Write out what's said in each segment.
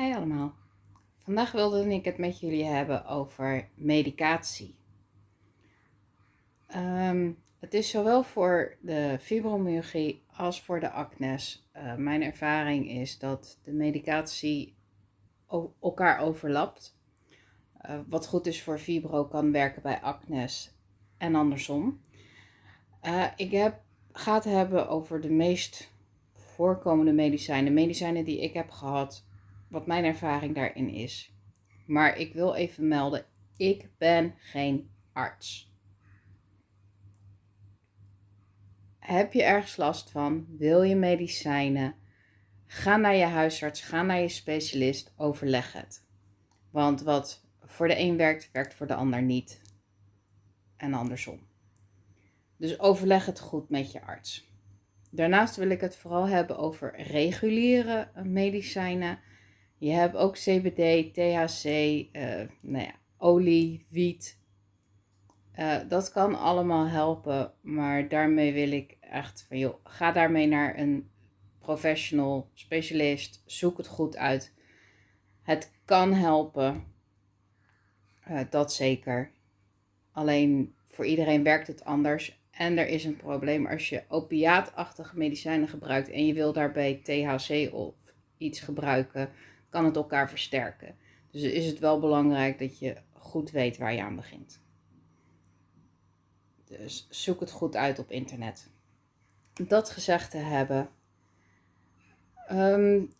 Hey allemaal. Vandaag wilde ik het met jullie hebben over medicatie. Ehm, het is zowel voor de fibromyalgie als voor de acnes. Uh, mijn ervaring is dat de medicatie elkaar overlapt. Uh, wat goed is voor fibro kan werken bij acnes en andersom. Uh, ik heb, ga het hebben over de meest voorkomende medicijnen. Medicijnen die ik heb gehad wat mijn ervaring daarin is. Maar ik wil even melden, ik ben geen arts. Heb je ergens last van? Wil je medicijnen? Ga naar je huisarts, ga naar je specialist, overleg het. Want wat voor de een werkt, werkt voor de ander niet. En andersom. Dus overleg het goed met je arts. Daarnaast wil ik het vooral hebben over reguliere medicijnen je hebt ook CBD, THC, eh, nou ja, olie, wiet. Uh, dat kan allemaal helpen, maar daarmee wil ik echt van, joh, ga daarmee naar een professional, specialist, zoek het goed uit. Het kan helpen, uh, dat zeker. Alleen voor iedereen werkt het anders. En er is een probleem als je opiaatachtige medicijnen gebruikt en je wil daarbij THC of iets gebruiken kan het elkaar versterken. Dus is het wel belangrijk dat je goed weet waar je aan begint. Dus zoek het goed uit op internet. Dat gezegd te hebben. Um,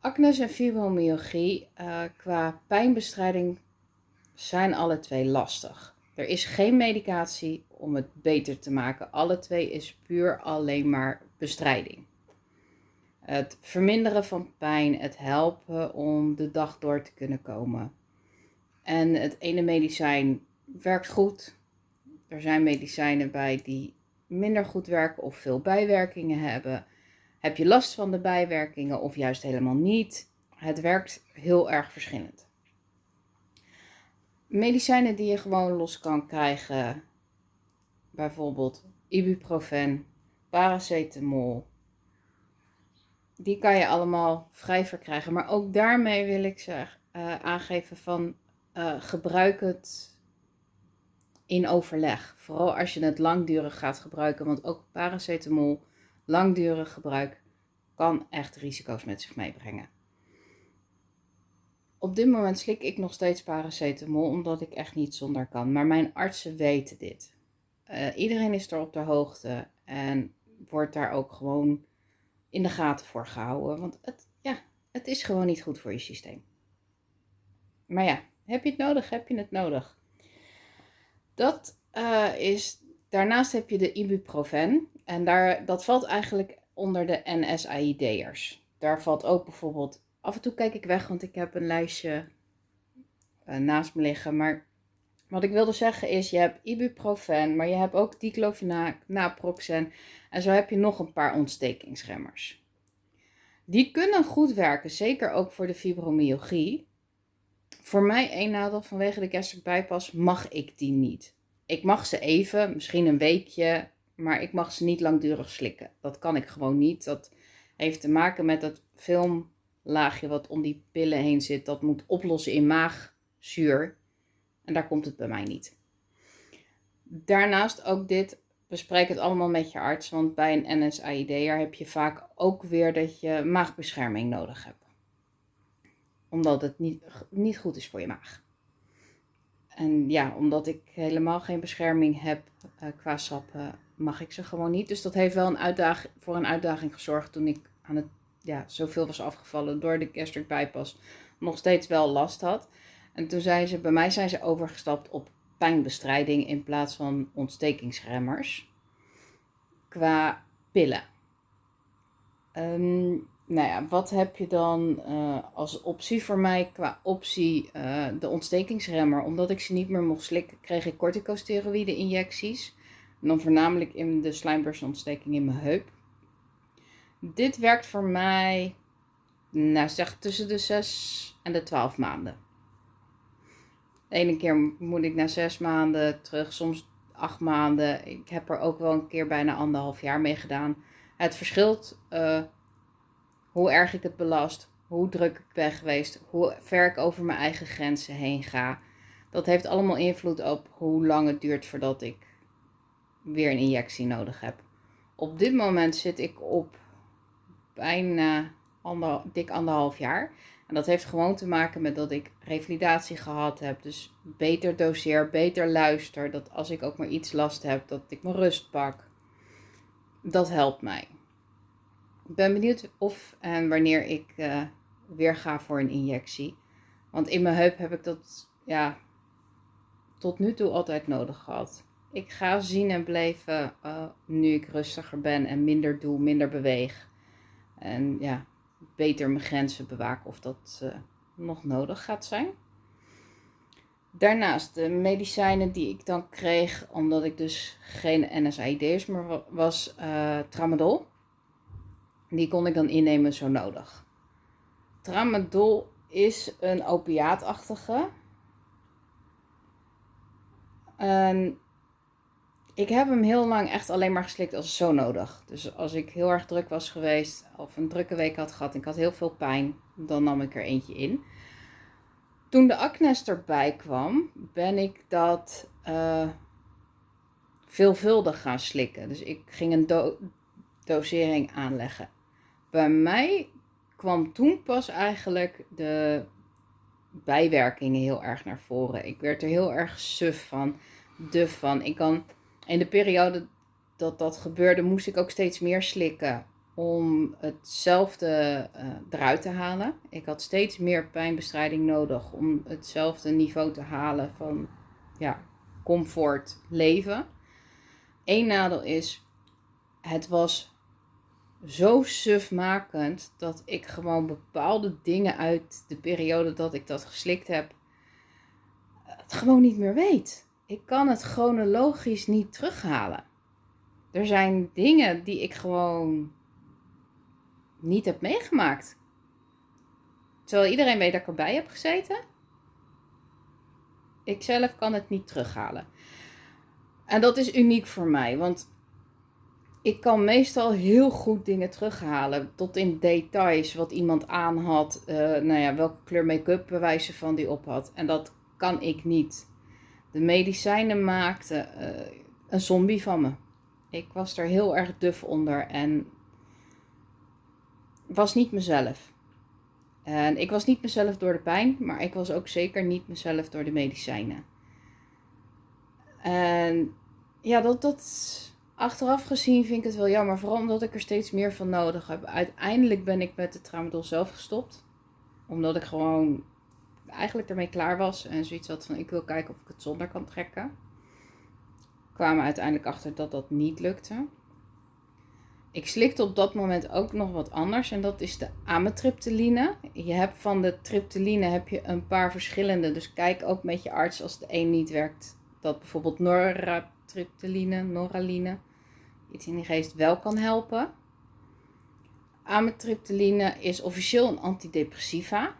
acnes en fibromyalgie uh, qua pijnbestrijding zijn alle twee lastig. Er is geen medicatie om het beter te maken. Alle twee is puur alleen maar bestrijding. Het verminderen van pijn, het helpen om de dag door te kunnen komen. En het ene medicijn werkt goed. Er zijn medicijnen bij die minder goed werken of veel bijwerkingen hebben. Heb je last van de bijwerkingen of juist helemaal niet? Het werkt heel erg verschillend. Medicijnen die je gewoon los kan krijgen, bijvoorbeeld ibuprofen, paracetamol, die kan je allemaal vrij verkrijgen. Maar ook daarmee wil ik ze uh, aangeven van uh, gebruik het in overleg. Vooral als je het langdurig gaat gebruiken. Want ook paracetamol, langdurig gebruik, kan echt risico's met zich meebrengen. Op dit moment slik ik nog steeds paracetamol, omdat ik echt niet zonder kan. Maar mijn artsen weten dit. Uh, iedereen is er op de hoogte en wordt daar ook gewoon in de gaten voor gehouden. Want het, ja, het is gewoon niet goed voor je systeem. Maar ja, heb je het nodig? Heb je het nodig? Dat uh, is. Daarnaast heb je de ibuprofen. En daar, dat valt eigenlijk onder de NSAID'ers. Daar valt ook bijvoorbeeld. Af en toe kijk ik weg, want ik heb een lijstje uh, naast me liggen. Maar wat ik wilde zeggen is, je hebt ibuprofen, maar je hebt ook diclofenac, naproxen en zo heb je nog een paar ontstekingsremmers. Die kunnen goed werken, zeker ook voor de fibromyalgie. Voor mij één nadeel vanwege de gastric bypass mag ik die niet. Ik mag ze even, misschien een weekje, maar ik mag ze niet langdurig slikken. Dat kan ik gewoon niet. Dat heeft te maken met dat filmlaagje wat om die pillen heen zit. Dat moet oplossen in maagzuur. En daar komt het bij mij niet. Daarnaast ook dit, bespreek het allemaal met je arts. Want bij een NSAID'er heb je vaak ook weer dat je maagbescherming nodig hebt. Omdat het niet, niet goed is voor je maag. En ja, omdat ik helemaal geen bescherming heb uh, qua sappen, mag ik ze gewoon niet. Dus dat heeft wel een uitdaging, voor een uitdaging gezorgd toen ik aan het, ja, zoveel was afgevallen door de gastric bypass. Nog steeds wel last had. En toen zijn ze, bij mij zijn ze overgestapt op pijnbestrijding in plaats van ontstekingsremmers. Qua pillen. Um, nou ja, wat heb je dan uh, als optie voor mij qua optie uh, de ontstekingsremmer? Omdat ik ze niet meer mocht slikken, kreeg ik corticosteroïde injecties. En dan voornamelijk in de slijmburstontsteking in mijn heup. Dit werkt voor mij, nou zeg tussen de 6 en de 12 maanden. Ene keer moet ik na zes maanden terug, soms acht maanden. Ik heb er ook wel een keer bijna anderhalf jaar mee gedaan. Het verschilt uh, hoe erg ik het belast, hoe druk ik ben geweest, hoe ver ik over mijn eigen grenzen heen ga. Dat heeft allemaal invloed op hoe lang het duurt voordat ik weer een injectie nodig heb. Op dit moment zit ik op bijna ander, dik anderhalf jaar. En dat heeft gewoon te maken met dat ik revalidatie gehad heb. Dus beter doseer, beter luister. Dat als ik ook maar iets last heb, dat ik mijn rust pak. Dat helpt mij. Ik ben benieuwd of en wanneer ik uh, weer ga voor een injectie. Want in mijn heup heb ik dat ja, tot nu toe altijd nodig gehad. Ik ga zien en beleven uh, nu ik rustiger ben en minder doe, minder beweeg. En ja, beter mijn grenzen bewaken of dat uh, nog nodig gaat zijn. Daarnaast de medicijnen die ik dan kreeg, omdat ik dus geen NSAID's meer was, uh, tramadol. Die kon ik dan innemen zo nodig. Tramadol is een opiaatachtige. En ik heb hem heel lang echt alleen maar geslikt als zo nodig. Dus als ik heel erg druk was geweest of een drukke week had gehad en ik had heel veel pijn, dan nam ik er eentje in. Toen de acnes erbij kwam, ben ik dat uh, veelvuldig gaan slikken. Dus ik ging een dosering aanleggen. Bij mij kwam toen pas eigenlijk de bijwerkingen heel erg naar voren. Ik werd er heel erg suf van, duf van. Ik kan in de periode dat dat gebeurde, moest ik ook steeds meer slikken om hetzelfde uh, eruit te halen. Ik had steeds meer pijnbestrijding nodig om hetzelfde niveau te halen van ja, comfort leven. Eén nadeel is, het was zo sufmakend dat ik gewoon bepaalde dingen uit de periode dat ik dat geslikt heb, het gewoon niet meer weet. Ik kan het chronologisch niet terughalen. Er zijn dingen die ik gewoon niet heb meegemaakt. Terwijl iedereen weet dat ik erbij heb gezeten. Ik zelf kan het niet terughalen. En dat is uniek voor mij, want ik kan meestal heel goed dingen terughalen. Tot in details wat iemand aan had. Uh, nou ja, welke kleur make-up bewijzen van die op had. En dat kan ik niet. De medicijnen maakten uh, een zombie van me. Ik was er heel erg duf onder en was niet mezelf. En ik was niet mezelf door de pijn, maar ik was ook zeker niet mezelf door de medicijnen. En ja, dat, dat achteraf gezien vind ik het wel jammer, vooral omdat ik er steeds meer van nodig heb. Uiteindelijk ben ik met de tramadol zelf gestopt, omdat ik gewoon eigenlijk ermee klaar was en zoiets had van ik wil kijken of ik het zonder kan trekken. Kwamen uiteindelijk achter dat dat niet lukte. Ik slikte op dat moment ook nog wat anders en dat is de amitriptyline. Je hebt van de triptyline heb je een paar verschillende, dus kijk ook met je arts als de een niet werkt, dat bijvoorbeeld noratriptyline, noraline, iets in die geest wel kan helpen. Amitriptyline is officieel een antidepressiva.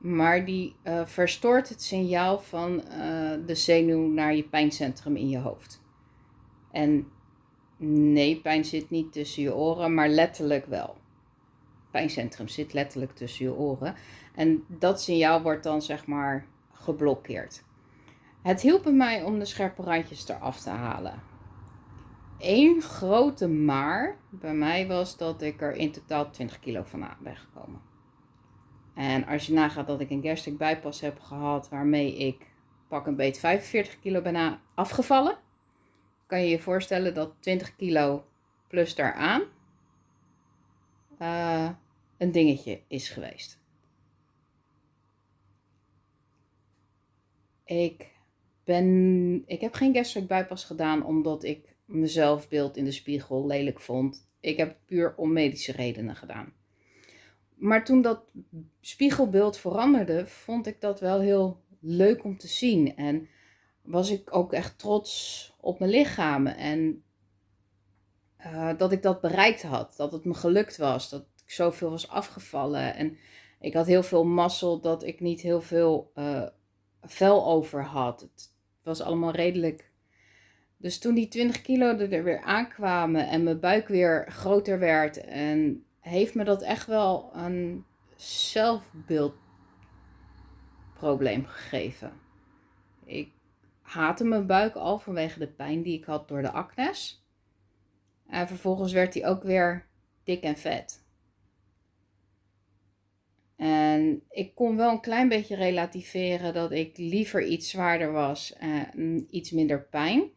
Maar die uh, verstoort het signaal van uh, de zenuw naar je pijncentrum in je hoofd. En nee, pijn zit niet tussen je oren, maar letterlijk wel. Pijncentrum zit letterlijk tussen je oren. En dat signaal wordt dan zeg maar geblokkeerd. Het hielp mij om de scherpe randjes eraf te halen. Eén grote maar bij mij was dat ik er in totaal 20 kilo van ben gekomen. En als je nagaat dat ik een gastric bypass heb gehad waarmee ik pak een beet 45 kilo ben afgevallen, kan je je voorstellen dat 20 kilo plus daaraan uh, een dingetje is geweest. Ik, ben, ik heb geen gastric bypass gedaan omdat ik mezelf beeld in de spiegel lelijk vond. Ik heb het puur om medische redenen gedaan. Maar toen dat spiegelbeeld veranderde, vond ik dat wel heel leuk om te zien. En was ik ook echt trots op mijn lichaam. En uh, dat ik dat bereikt had. Dat het me gelukt was. Dat ik zoveel was afgevallen. En ik had heel veel mazzel dat ik niet heel veel uh, vel over had. Het was allemaal redelijk. Dus toen die 20 kilo er weer aankwamen en mijn buik weer groter werd en heeft me dat echt wel een zelfbeeldprobleem gegeven. Ik haatte mijn buik al vanwege de pijn die ik had door de acnes. En vervolgens werd hij ook weer dik en vet. En ik kon wel een klein beetje relativeren dat ik liever iets zwaarder was en iets minder pijn.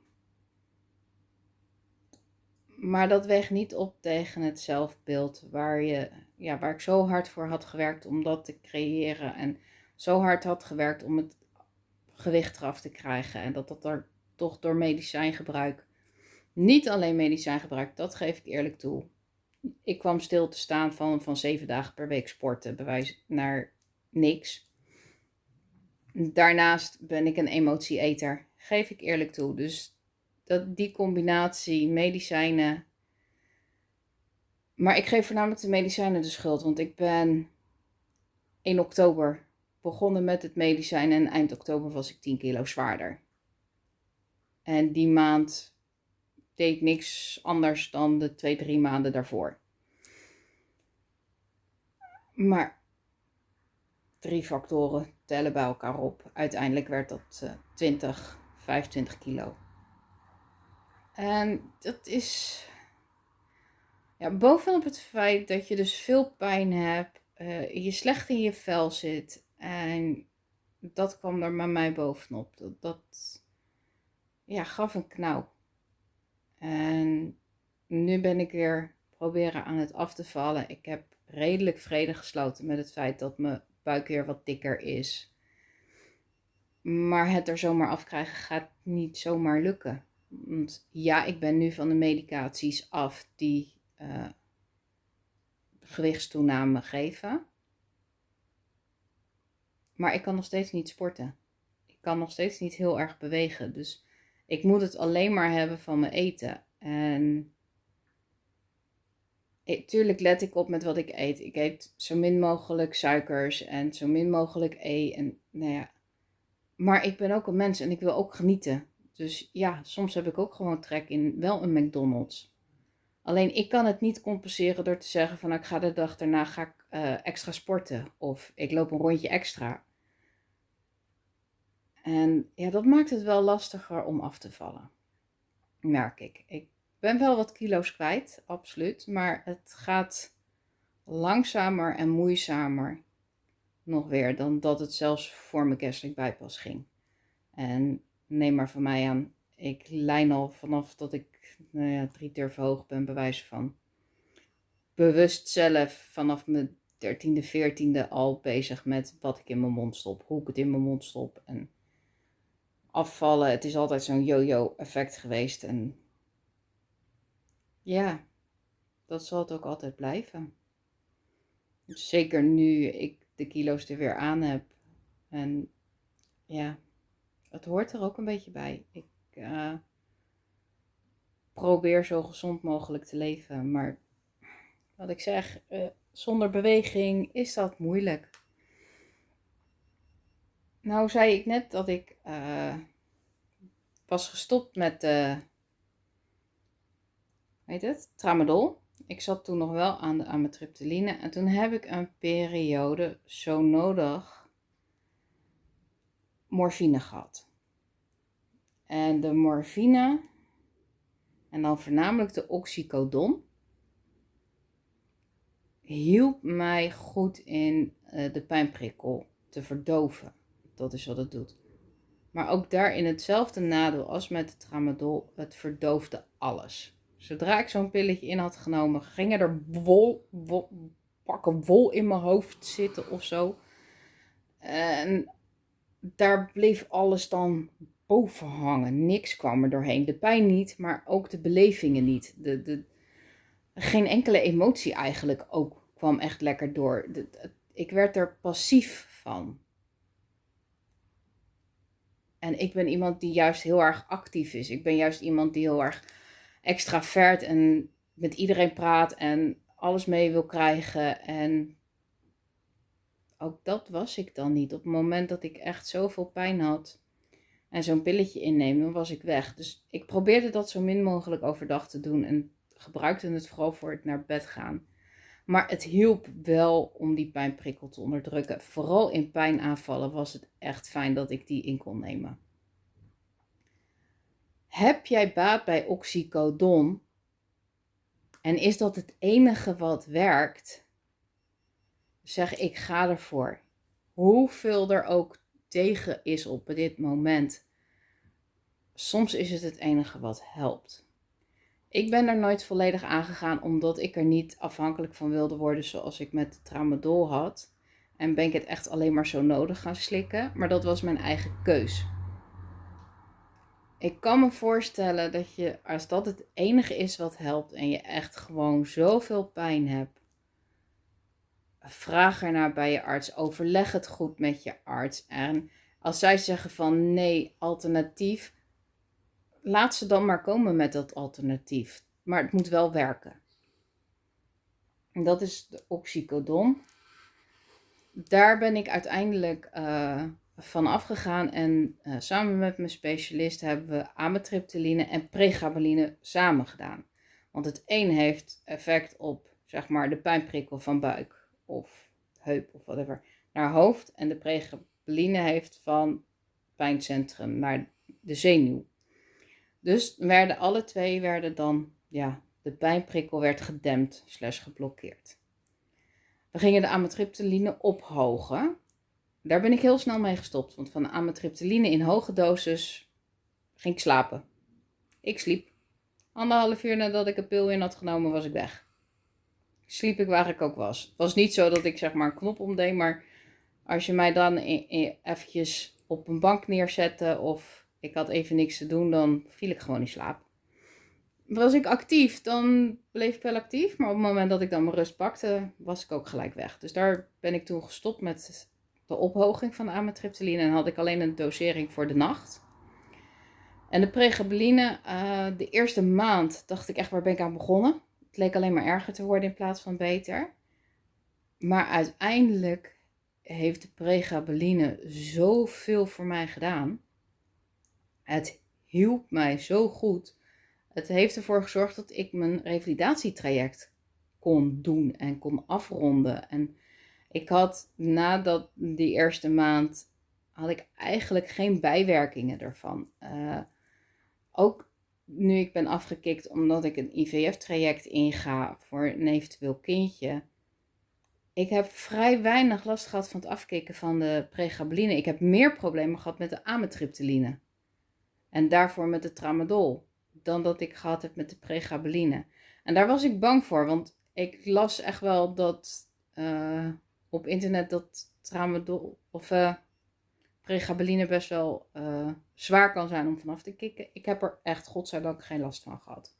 Maar dat weegt niet op tegen het zelfbeeld waar, je, ja, waar ik zo hard voor had gewerkt om dat te creëren. En zo hard had gewerkt om het gewicht eraf te krijgen. En dat dat er toch door medicijngebruik, niet alleen medicijngebruik, dat geef ik eerlijk toe. Ik kwam stil te staan van, van zeven dagen per week sporten, bewijs naar niks. Daarnaast ben ik een emotieeter, geef ik eerlijk toe. Dus dat, die combinatie medicijnen. Maar ik geef voornamelijk de medicijnen de schuld, want ik ben in oktober begonnen met het medicijn en eind oktober was ik 10 kilo zwaarder. En die maand deed ik niks anders dan de twee, drie maanden daarvoor. Maar drie factoren tellen bij elkaar op. Uiteindelijk werd dat uh, 20, 25 kilo. En dat is ja, bovenop het feit dat je dus veel pijn hebt, uh, je slecht in je vel zit. En dat kwam er bij mij bovenop. Dat, dat ja, gaf een knauw. En nu ben ik weer proberen aan het af te vallen. Ik heb redelijk vrede gesloten met het feit dat mijn buik weer wat dikker is. Maar het er zomaar afkrijgen gaat niet zomaar lukken. Ja, ik ben nu van de medicaties af die uh, gewichtstoename geven. Maar ik kan nog steeds niet sporten. Ik kan nog steeds niet heel erg bewegen. Dus ik moet het alleen maar hebben van mijn eten. En ik, tuurlijk let ik op met wat ik eet. Ik eet zo min mogelijk suikers en zo min mogelijk E. En nou ja. Maar ik ben ook een mens en ik wil ook genieten. Dus ja, soms heb ik ook gewoon trek in wel een McDonald's. Alleen ik kan het niet compenseren door te zeggen van ik ga de dag daarna ga ik, uh, extra sporten. Of ik loop een rondje extra. En ja, dat maakt het wel lastiger om af te vallen. Merk ik. Ik ben wel wat kilo's kwijt, absoluut. Maar het gaat langzamer en moeizamer nog weer dan dat het zelfs voor mijn gastric bypass ging. En neem maar van mij aan, ik lijn al vanaf dat ik nou ja, drie durf hoog ben, bewijs van. Bewust zelf vanaf mijn dertiende, veertiende al bezig met wat ik in mijn mond stop, hoe ik het in mijn mond stop en afvallen. Het is altijd zo'n yo-yo effect geweest en ja, dat zal het ook altijd blijven. Zeker nu ik de kilo's er weer aan heb. En ja, het hoort er ook een beetje bij. Ik uh, probeer zo gezond mogelijk te leven. Maar wat ik zeg, uh, zonder beweging is dat moeilijk. Nou zei ik net dat ik uh, was gestopt met weet het, tramadol. Ik zat toen nog wel aan de amitriptyline en toen heb ik een periode zo nodig morfine gehad. En de morfine, en dan voornamelijk de oxycodon, hielp mij goed in uh, de pijnprikkel te verdoven. Dat is wat het doet. Maar ook daarin hetzelfde nadeel als met het tramadol, het verdoofde alles. Zodra ik zo'n pilletje in had genomen, gingen er wol, wol, pakken wol in mijn hoofd zitten of zo. En daar bleef alles dan boven hangen. Niks kwam er doorheen. De pijn niet, maar ook de belevingen niet. De, de, geen enkele emotie eigenlijk ook kwam echt lekker door. Ik werd er passief van. En ik ben iemand die juist heel erg actief is. Ik ben juist iemand die heel erg extravert en met iedereen praat en alles mee wil krijgen. En ook dat was ik dan niet. Op het moment dat ik echt zoveel pijn had en zo'n pilletje innemen, was ik weg. Dus ik probeerde dat zo min mogelijk overdag te doen en gebruikte het vooral voor het naar bed gaan. Maar het hielp wel om die pijnprikkel te onderdrukken. Vooral in pijnaanvallen was het echt fijn dat ik die in kon nemen. Heb jij baat bij oxycodon? En is dat het enige wat werkt? Zeg ik ga ervoor. Hoeveel er ook tegen is op dit moment. Soms is het het enige wat helpt. Ik ben er nooit volledig aangegaan omdat ik er niet afhankelijk van wilde worden zoals ik met tramadol had. En ben ik het echt alleen maar zo nodig gaan slikken. Maar dat was mijn eigen keus. Ik kan me voorstellen dat je, als dat het enige is wat helpt en je echt gewoon zoveel pijn hebt, vraag ernaar bij je arts. Overleg het goed met je arts. En als zij zeggen van nee, alternatief, laat ze dan maar komen met dat alternatief. Maar het moet wel werken. En dat is de oxycodon. Daar ben ik uiteindelijk uh, van afgegaan en uh, samen met mijn specialist hebben we amitriptyline en pregabaline samen gedaan. Want het een heeft effect op zeg maar de pijnprikkel van buik of heup of whatever naar hoofd en de pregabaline heeft van pijncentrum naar de zenuw. Dus werden alle twee werden dan, ja, de pijnprikkel werd gedempt slash geblokkeerd. We gingen de amitriptyline ophogen. Daar ben ik heel snel mee gestopt, want van de amitriptyline in hoge dosis ging ik slapen. Ik sliep. Anderhalf uur nadat ik een pil in had genomen, was ik weg. Sliep ik waar ik ook was. Het was niet zo dat ik zeg maar een knop omdeed, maar als je mij dan eventjes op een bank neerzette of ik had even niks te doen, dan viel ik gewoon in slaap. Was ik actief, dan bleef ik wel actief. Maar op het moment dat ik dan mijn rust pakte, was ik ook gelijk weg. Dus daar ben ik toen gestopt met de ophoging van de amitriptyline. En had ik alleen een dosering voor de nacht. En de pregabaline, uh, de eerste maand dacht ik echt, waar ben ik aan begonnen? Het leek alleen maar erger te worden in plaats van beter. Maar uiteindelijk heeft de pregabaline zoveel voor mij gedaan. Het hielp mij zo goed. Het heeft ervoor gezorgd dat ik mijn revalidatietraject kon doen en kon afronden. En ik had nadat die eerste maand had ik eigenlijk geen bijwerkingen ervan. Uh, ook nu ik ben afgekikt omdat ik een IVF-traject inga voor een eventueel kindje. Ik heb vrij weinig last gehad van het afkicken van de pregabaline. Ik heb meer problemen gehad met de amitriptyline. En daarvoor met de tramadol. Dan dat ik gehad heb met de pregabaline. En daar was ik bang voor. Want ik las echt wel dat uh, op internet dat tramadol of uh, pregabaline best wel uh, zwaar kan zijn om vanaf te kicken. Ik heb er echt godzijdank geen last van gehad.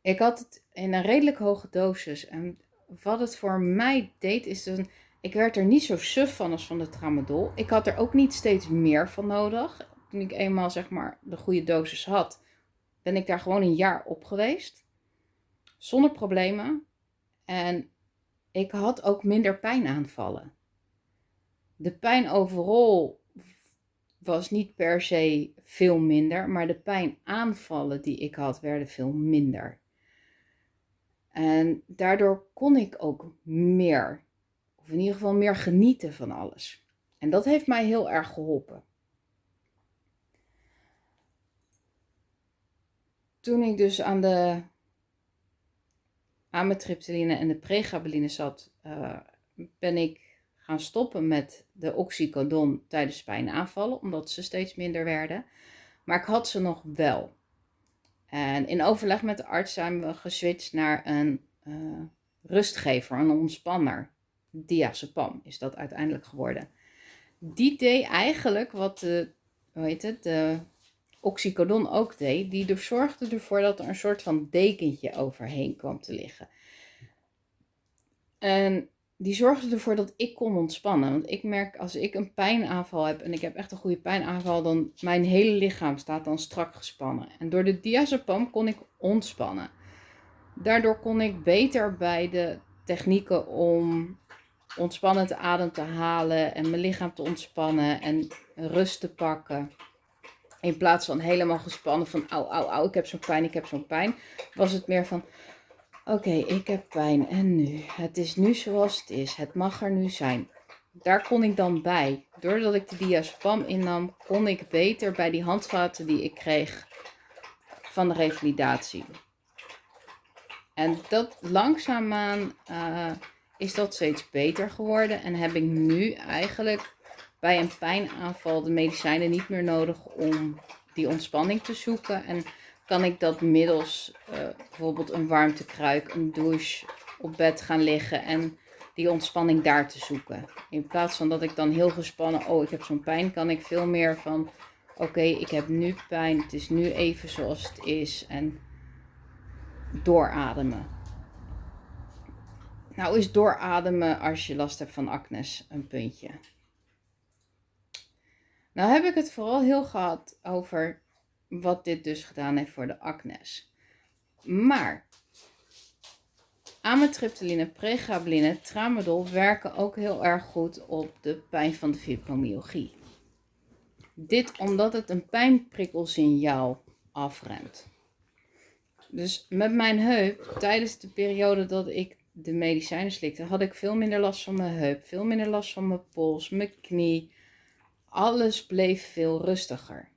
Ik had het in een redelijk hoge dosis. En wat het voor mij deed is een ik werd er niet zo suf van als van de tramadol. Ik had er ook niet steeds meer van nodig toen ik eenmaal zeg maar de goede dosis had, ben ik daar gewoon een jaar op geweest. Zonder problemen. En ik had ook minder pijnaanvallen. De pijn overal was niet per se veel minder, maar de pijnaanvallen die ik had werden veel minder. En daardoor kon ik ook meer, of in ieder geval meer genieten van alles. En dat heeft mij heel erg geholpen. toen ik dus aan de amitriptyline en de pregabaline zat, uh, ben ik gaan stoppen met de oxycodon tijdens pijnaanvallen, omdat ze steeds minder werden. Maar ik had ze nog wel. En in overleg met de arts zijn we geswitcht naar een uh, rustgever, een ontspanner. Diazepam is dat uiteindelijk geworden. Die deed eigenlijk wat de, hoe heet het, de oxycodon ook deed, die zorgde ervoor dat er een soort van dekentje overheen kwam te liggen. En die zorgde ervoor dat ik kon ontspannen. Want ik merk als ik een pijnaanval heb en ik heb echt een goede pijnaanval, dan mijn hele lichaam staat dan strak gespannen. En door de diazepam kon ik ontspannen. Daardoor kon ik beter bij de technieken om ontspannend adem te halen en mijn lichaam te ontspannen en rust te pakken. In plaats van helemaal gespannen van au, au, au, ik heb zo'n pijn, ik heb zo'n pijn. Was het meer van Oké, ik heb pijn en nu. Het is nu zoals het is. Het mag er nu zijn. Daar kon ik dan bij. Doordat ik de diazepam innam, kon ik beter bij die handvaten die ik kreeg van de revalidatie. En dat langzaamaan uh, is dat steeds beter geworden. En heb ik nu eigenlijk bij een pijnaanval de medicijnen niet meer nodig om die ontspanning te zoeken. En kan ik dat middels uh, bijvoorbeeld een warmtekruik, een douche op bed gaan liggen en die ontspanning daar te zoeken. In plaats van dat ik dan heel gespannen, oh ik heb zo'n pijn, kan ik veel meer van, oké ik heb nu pijn, het is nu even zoals het is en doorademen. Nou is doorademen als je last hebt van acnes een puntje. Nou heb ik het vooral heel gehad over wat dit dus gedaan heeft voor de acnes. Maar amitriptyline, pregabaline, tramadol werken ook heel erg goed op de pijn van de fibromyalgie. Dit omdat het een pijnprikkelsignaal afremt. Dus met mijn heup, tijdens de periode dat ik de medicijnen slikte, had ik veel minder last van mijn heup, veel minder last van mijn pols, mijn knie. Alles bleef veel rustiger.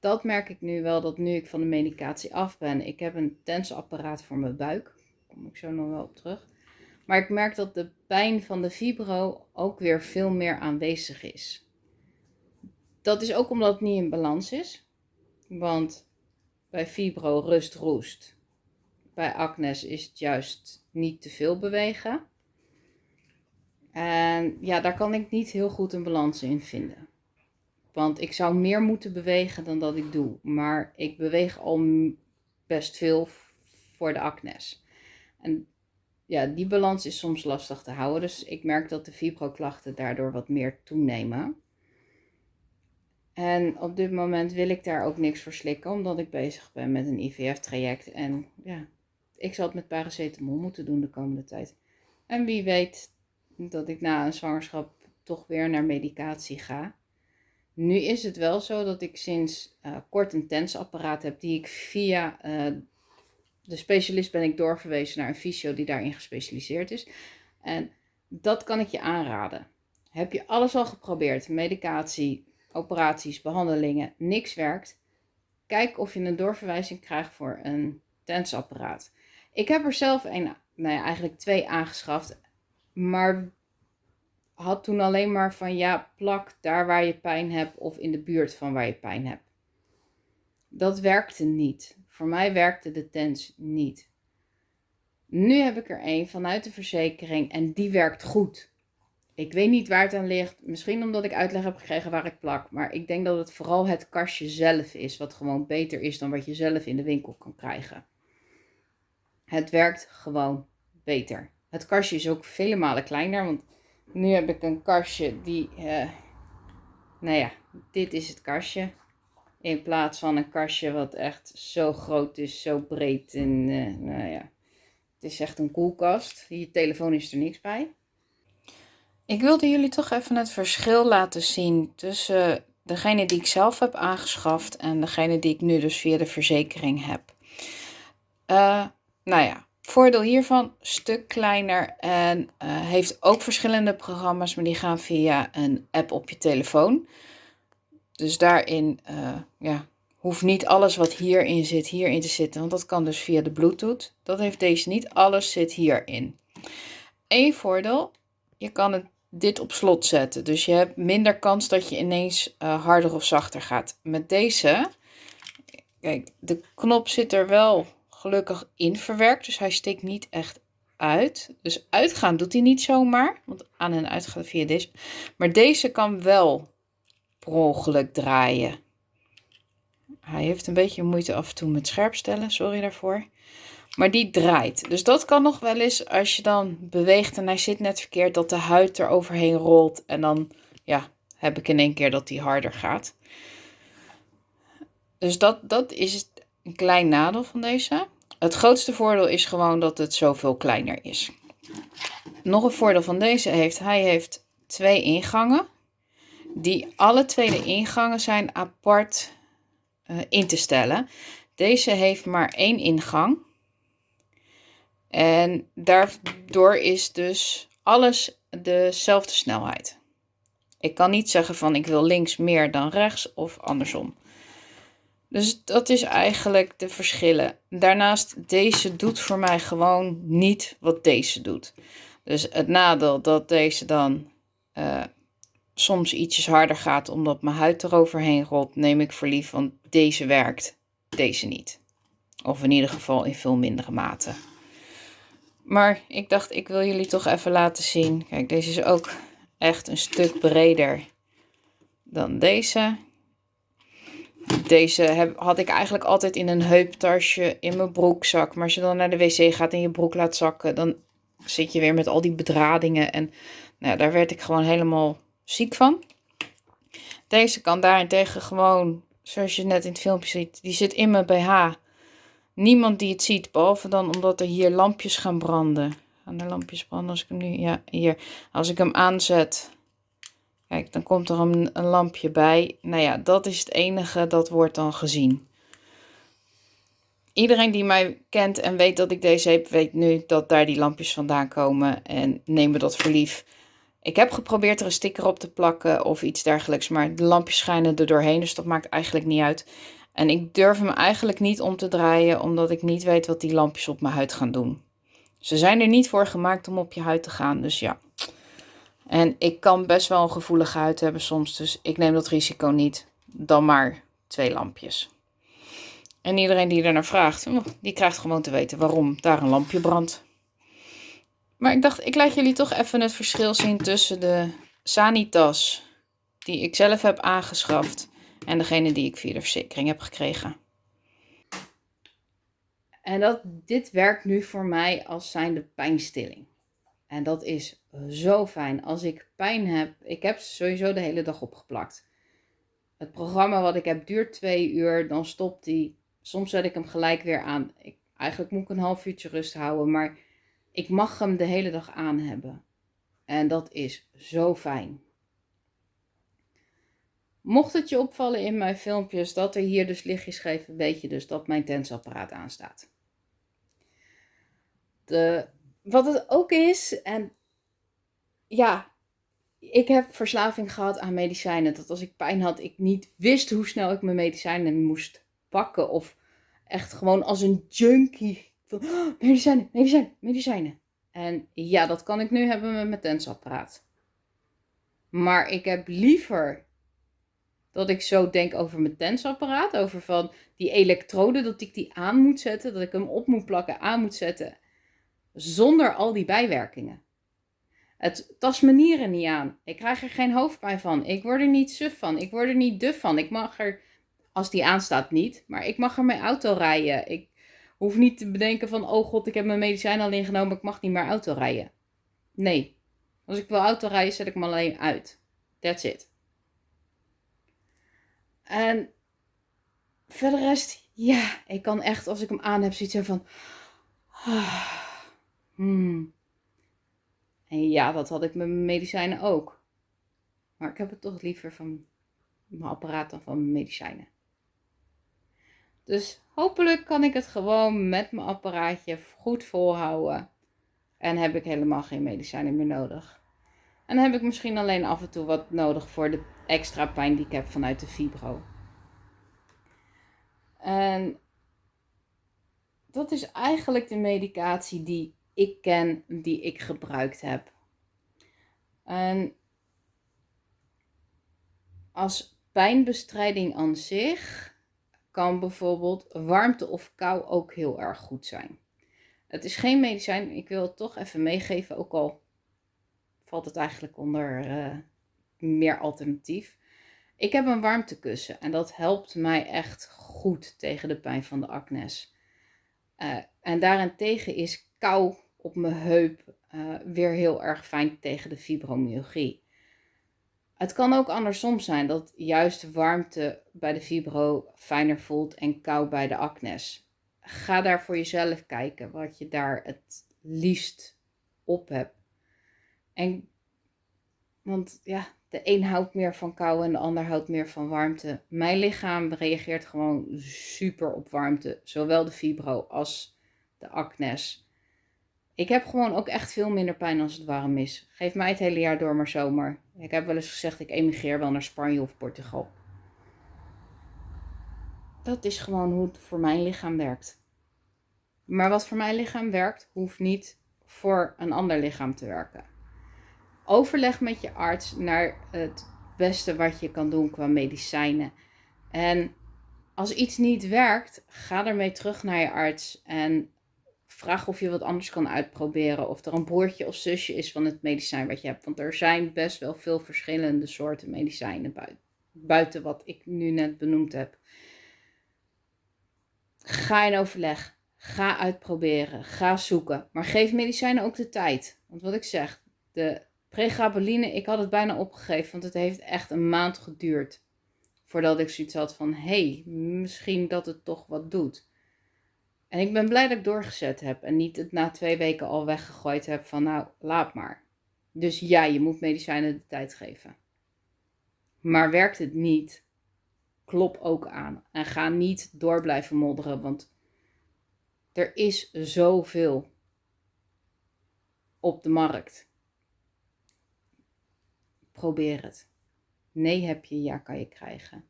Dat merk ik nu wel, dat nu ik van de medicatie af ben. Ik heb een tensapparaat voor mijn buik. Daar kom ik zo nog wel op terug. Maar ik merk dat de pijn van de fibro ook weer veel meer aanwezig is. Dat is ook omdat het niet in balans is. Want bij fibro rust roest. Bij acnes is het juist niet te veel bewegen. En ja, daar kan ik niet heel goed een balans in vinden. Want ik zou meer moeten bewegen dan dat ik doe. Maar ik beweeg al best veel voor de acnes. En ja, die balans is soms lastig te houden. Dus ik merk dat de fibroklachten daardoor wat meer toenemen. En op dit moment wil ik daar ook niks voor slikken, omdat ik bezig ben met een IVF-traject. En ja, ik zal het met paracetamol moeten doen de komende tijd. En wie weet dat ik na een zwangerschap toch weer naar medicatie ga. Nu is het wel zo dat ik sinds uh, kort een tensapparaat heb die ik via uh, de specialist ben ik doorverwezen naar een fysio die daarin gespecialiseerd is. En dat kan ik je aanraden. Heb je alles al geprobeerd? Medicatie, operaties, behandelingen, niks werkt. Kijk of je een doorverwijzing krijgt voor een tensapparaat. Ik heb er zelf een, nou ja, eigenlijk twee aangeschaft. Maar had toen alleen maar van ja, plak daar waar je pijn hebt of in de buurt van waar je pijn hebt. Dat werkte niet. Voor mij werkte de tens niet. Nu heb ik er een vanuit de verzekering en die werkt goed. Ik weet niet waar het aan ligt. Misschien omdat ik uitleg heb gekregen waar ik plak. Maar ik denk dat het vooral het kastje zelf is. Wat gewoon beter is dan wat je zelf in de winkel kan krijgen. Het werkt gewoon beter. Het kastje is ook vele malen kleiner. Want nu heb ik een kastje die... Uh, nou ja, dit is het kastje. In plaats van een kastje wat echt zo groot is, zo breed. En uh, nou ja, het is echt een koelkast. Je telefoon is er niks bij. Ik wilde jullie toch even het verschil laten zien tussen degene die ik zelf heb aangeschaft en degene die ik nu dus via de verzekering heb. Uh, nou ja, voordeel hiervan, stuk kleiner en uh, heeft ook verschillende programma's, maar die gaan via een app op je telefoon. Dus daarin uh, ja, hoeft niet alles wat hierin zit, hierin te zitten, want dat kan dus via de Bluetooth. Dat heeft deze niet, alles zit hierin. Eén voordeel, je kan het dit op slot zetten. Dus je hebt minder kans dat je ineens uh, harder of zachter gaat. Met deze, kijk, de knop zit er wel gelukkig in verwerkt. Dus hij steekt niet echt uit. Dus uitgaan doet hij niet zomaar. Want aan en uit gaat via deze. Maar deze kan wel per ongeluk draaien. Hij heeft een beetje moeite af en toe met scherp stellen. Sorry daarvoor. Maar die draait. Dus dat kan nog wel eens als je dan beweegt en hij zit net verkeerd, dat de huid er overheen rolt. En dan ja, heb ik in één keer dat die harder gaat. Dus dat, dat is een klein nadeel van deze. Het grootste voordeel is gewoon dat het zoveel kleiner is. Nog een voordeel van deze heeft, hij heeft twee ingangen. Die alle twee de ingangen zijn apart uh, in te stellen. Deze heeft maar één ingang. En daardoor is dus alles dezelfde snelheid. Ik kan niet zeggen van ik wil links meer dan rechts of andersom. Dus dat is eigenlijk de verschillen. Daarnaast, deze doet voor mij gewoon niet wat deze doet. Dus het nadeel dat deze dan uh, soms ietsjes harder gaat omdat mijn huid eroverheen rolt, neem ik voor lief, want deze werkt, deze niet. Of in ieder geval in veel mindere mate. Maar ik dacht, ik wil jullie toch even laten zien. Kijk, deze is ook echt een stuk breder dan deze. Deze had ik eigenlijk altijd in een heuptasje in mijn broekzak. Maar als je dan naar de wc gaat en je broek laat zakken, dan zit je weer met al die bedradingen. En nou, daar werd ik gewoon helemaal ziek van. Deze kan daarentegen gewoon, zoals je net in het filmpje ziet, die zit in mijn BH. Niemand die het ziet, behalve dan omdat er hier lampjes gaan branden. Gaan er lampjes branden als ik hem nu, ja, hier. Als ik hem aanzet, kijk, dan komt er een, lampje bij. Nou ja, dat is het enige dat wordt dan gezien. Iedereen die mij kent en weet dat ik deze heb, weet nu dat daar die lampjes vandaan komen. En neem me dat voor lief. Ik heb geprobeerd er een sticker op te plakken of iets dergelijks, maar de lampjes schijnen er doorheen, dus dat maakt eigenlijk niet uit. En ik durf hem eigenlijk niet om te draaien, omdat ik niet weet wat die lampjes op mijn huid gaan doen. Ze zijn er niet voor gemaakt om op je huid te gaan, dus ja. En ik kan best wel een gevoelige huid hebben soms, dus ik neem dat risico niet. Dan maar twee lampjes. En iedereen die er naar vraagt, oh, die krijgt gewoon te weten waarom daar een lampje brandt. Maar ik dacht, ik laat jullie toch even het verschil zien tussen de Sanitas die ik zelf heb aangeschaft en degene die ik via de verzekering heb gekregen. En dat, dit werkt nu voor mij als zijnde pijnstilling. En dat is zo fijn. Als ik pijn heb, ik heb ze sowieso de hele dag opgeplakt. Het programma wat ik heb duurt twee uur, dan stopt die. Soms zet ik hem gelijk weer aan. Ik, eigenlijk moet ik een half uurtje rust houden, maar ik mag hem de hele dag aan hebben. En dat is zo fijn. Mocht het je opvallen in mijn filmpjes dat er hier dus lichtjes geven, weet je dus dat mijn tensapparaat aanstaat. De, wat het ook is, en ja, ik heb verslaving gehad aan medicijnen. Dat als ik pijn had, ik niet wist hoe snel ik mijn medicijnen moest pakken. Of echt gewoon als een junkie oh, medicijnen, medicijnen, medicijnen. En ja, dat kan ik nu hebben met mijn tensapparaat. Maar ik heb liever dat ik zo denk over mijn tensapparaat. Over van die elektroden, dat ik die aan moet zetten. Dat ik hem op moet plakken, aan moet zetten. Zonder al die bijwerkingen. Het tast me nieren niet aan. Ik krijg er geen hoofdpijn van. Ik word er niet suf van. Ik word er niet duf van. Ik mag er, als die aanstaat niet, maar ik mag er mijn auto rijden. Ik hoef niet te bedenken van, oh god, ik heb mijn medicijn al ingenomen, ik mag niet meer auto rijden. Nee. Als ik wil auto rijden, zet ik me alleen uit. That's it. En verder rest, ja, ik kan echt, als ik hem aan heb, zoiets van, ah, hmm. En ja, dat had ik met mijn medicijnen ook. Maar ik heb het toch liever van mijn apparaat dan van mijn medicijnen. Dus hopelijk kan ik het gewoon met mijn apparaatje goed volhouden. En heb ik helemaal geen medicijnen meer nodig. En dan heb ik misschien alleen af en toe wat nodig voor de extra pijn die ik heb vanuit de fibro. En dat is eigenlijk de medicatie die ik ken, die ik gebruikt heb. En als pijnbestrijding aan zich kan bijvoorbeeld warmte of kou ook heel erg goed zijn. Het is geen medicijn, ik wil het toch even meegeven, ook al valt het eigenlijk onder uh, meer alternatief. Ik heb een warmtekussen en dat helpt mij echt goed tegen de pijn van de acnes. Uh, en daarentegen is kou op mijn heup uh, weer heel erg fijn tegen de fibromyalgie. Het kan ook andersom zijn dat juist warmte bij de fibro fijner voelt en kou bij de acnes. Ga daar voor jezelf kijken wat je daar het liefst op hebt. En, want ja, de een houdt meer van kou en de ander houdt meer van warmte. Mijn lichaam reageert gewoon super op warmte, zowel de fibro als de acnes. Ik heb gewoon ook echt veel minder pijn als het warm is. Geef mij het hele jaar door maar zomer. Ik heb wel eens gezegd, ik emigreer wel naar Spanje of Portugal. Dat is gewoon hoe het voor mijn lichaam werkt. Maar wat voor mijn lichaam werkt, hoeft niet voor een ander lichaam te werken. Overleg met je arts naar het beste wat je kan doen qua medicijnen. En als iets niet werkt, ga ermee terug naar je arts en vraag of je wat anders kan uitproberen. Of er een broertje of zusje is van het medicijn wat je hebt. Want er zijn best wel veel verschillende soorten medicijnen buiten, wat ik nu net benoemd heb. Ga in overleg. Ga uitproberen. Ga zoeken. Maar geef medicijnen ook de tijd. Want wat ik zeg, de pregabaline, ik had het bijna opgegeven. Want het heeft echt een maand geduurd. Voordat ik zoiets had van, hé, hey, misschien dat het toch wat doet. En ik ben blij dat ik doorgezet heb en niet het na twee weken al weggegooid heb van nou, laat maar. Dus ja, je moet medicijnen de tijd geven. Maar werkt het niet, klop ook aan. En ga niet door blijven modderen, want er is zoveel op de markt. Probeer het. Nee heb je, ja kan je krijgen.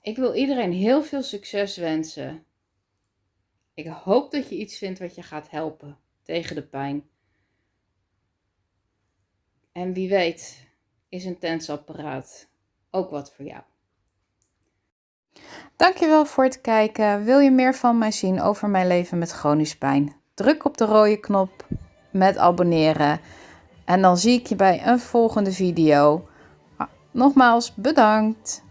Ik wil iedereen heel veel succes wensen ik hoop dat je iets vindt wat je gaat helpen tegen de pijn. En wie weet is een tensapparaat ook wat voor jou. Dankjewel voor het kijken. Wil je meer van mij zien over mijn leven met chronisch pijn? Druk op de rode knop met abonneren. En dan zie ik je bij een volgende video. Nogmaals bedankt.